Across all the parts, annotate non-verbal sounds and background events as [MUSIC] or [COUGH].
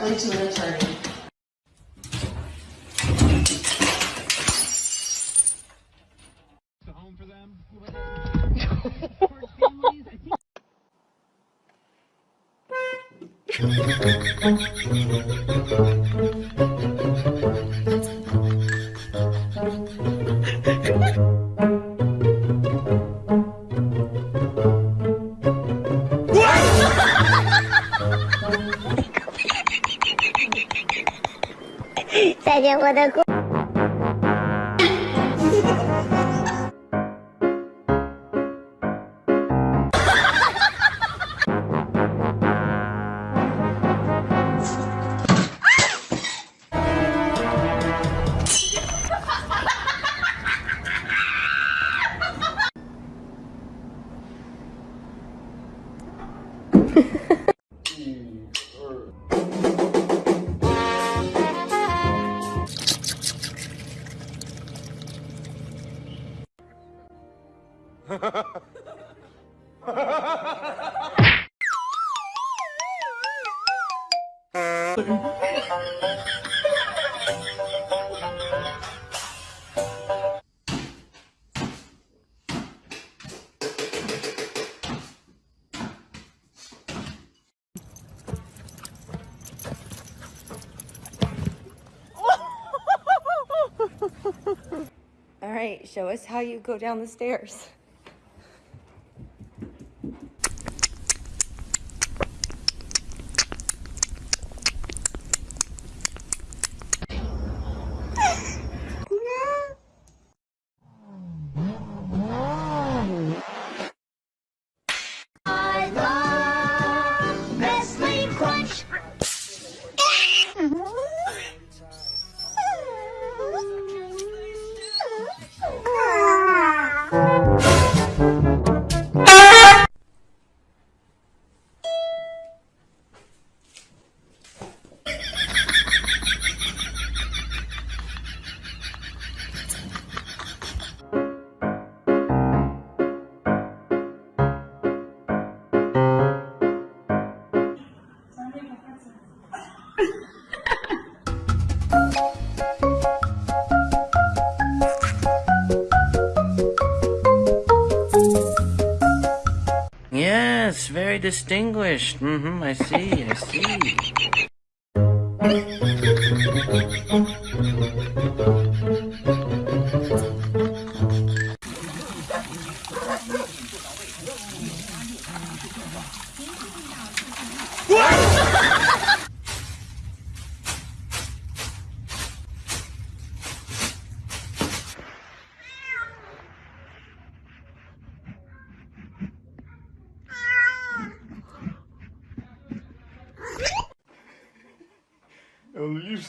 directly to an attorney. [LAUGHS] [LAUGHS] [LAUGHS] молоко. All right, show us how you go down the stairs. Distinguished. Mm-hmm, I see, I see.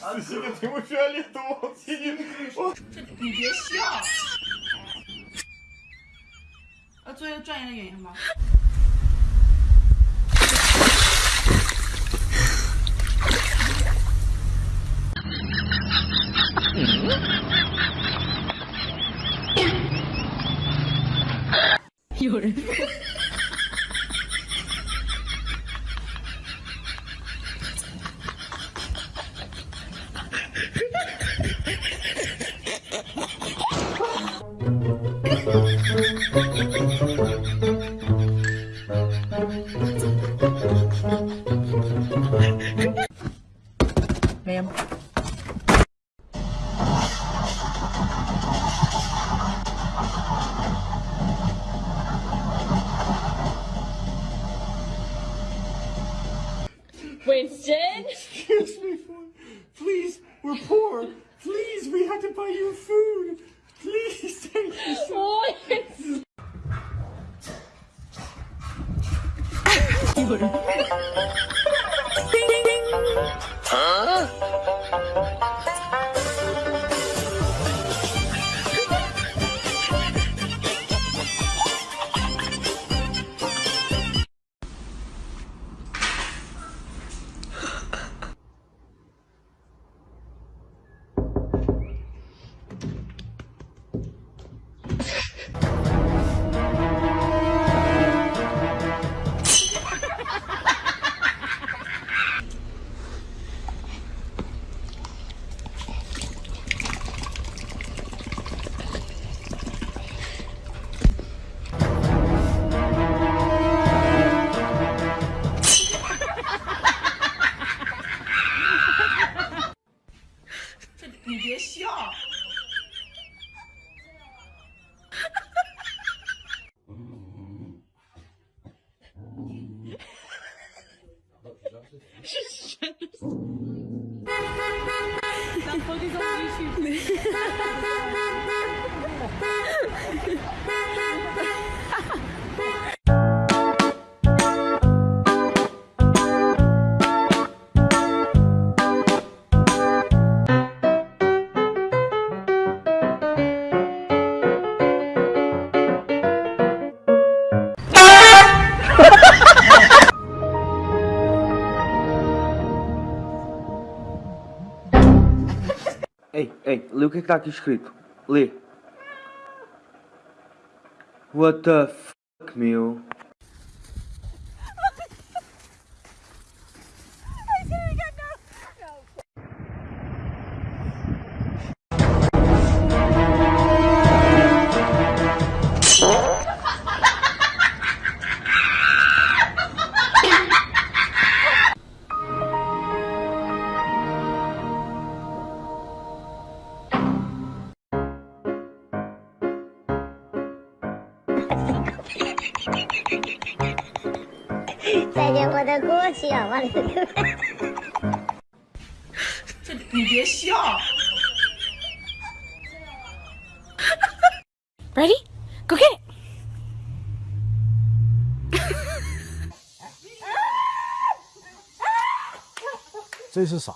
自信的屏居然连读，你别笑。呃，作业转移的原因吗？有人。Ma'am. Winston? Excuse me, please, we're poor. Please, we had to buy you food. Please, thank you so 人。叮。啊你别笑，哈哈哈哈哈哈，是真的，他放的是连续剧，哈哈哈哈哈哈。Lê o que é está aqui escrito. Lê. What the fuck, meu? 再见我的过去，我。这你别笑。Ready, go get! [LAUGHS] 这是啥？